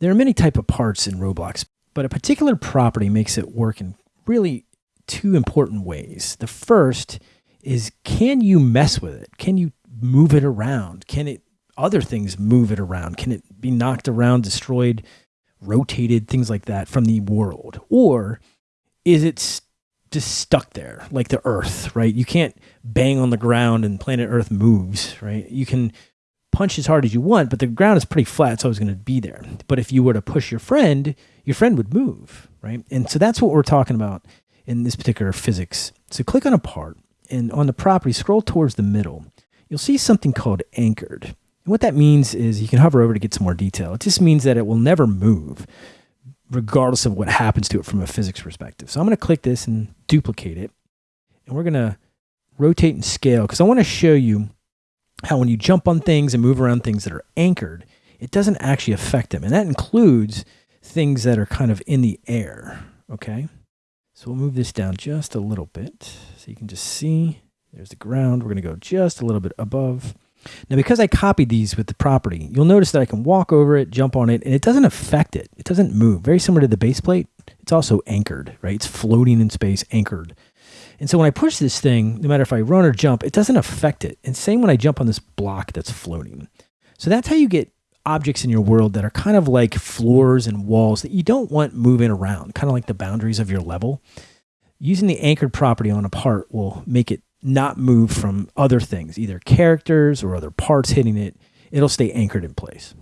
There are many type of parts in Roblox, but a particular property makes it work in really two important ways. The first is can you mess with it? Can you move it around? Can it other things move it around? Can it be knocked around, destroyed, rotated, things like that from the world? Or is it just stuck there like the earth, right? You can't bang on the ground and planet Earth moves, right? You can punch as hard as you want, but the ground is pretty flat. So it's going to be there. But if you were to push your friend, your friend would move, right? And so that's what we're talking about in this particular physics. So click on a part and on the property, scroll towards the middle. You'll see something called anchored. And what that means is you can hover over to get some more detail. It just means that it will never move regardless of what happens to it from a physics perspective. So I'm going to click this and duplicate it. And we're going to rotate and scale because I want to show you how when you jump on things and move around things that are anchored, it doesn't actually affect them. And that includes things that are kind of in the air. Okay. So we'll move this down just a little bit so you can just see there's the ground. We're going to go just a little bit above. Now, because I copied these with the property, you'll notice that I can walk over it, jump on it, and it doesn't affect it. It doesn't move. Very similar to the base plate. It's also anchored, right? It's floating in space, anchored. And so when I push this thing, no matter if I run or jump, it doesn't affect it. And same when I jump on this block that's floating. So that's how you get objects in your world that are kind of like floors and walls that you don't want moving around, kind of like the boundaries of your level. Using the anchored property on a part will make it not move from other things, either characters or other parts hitting it. It'll stay anchored in place.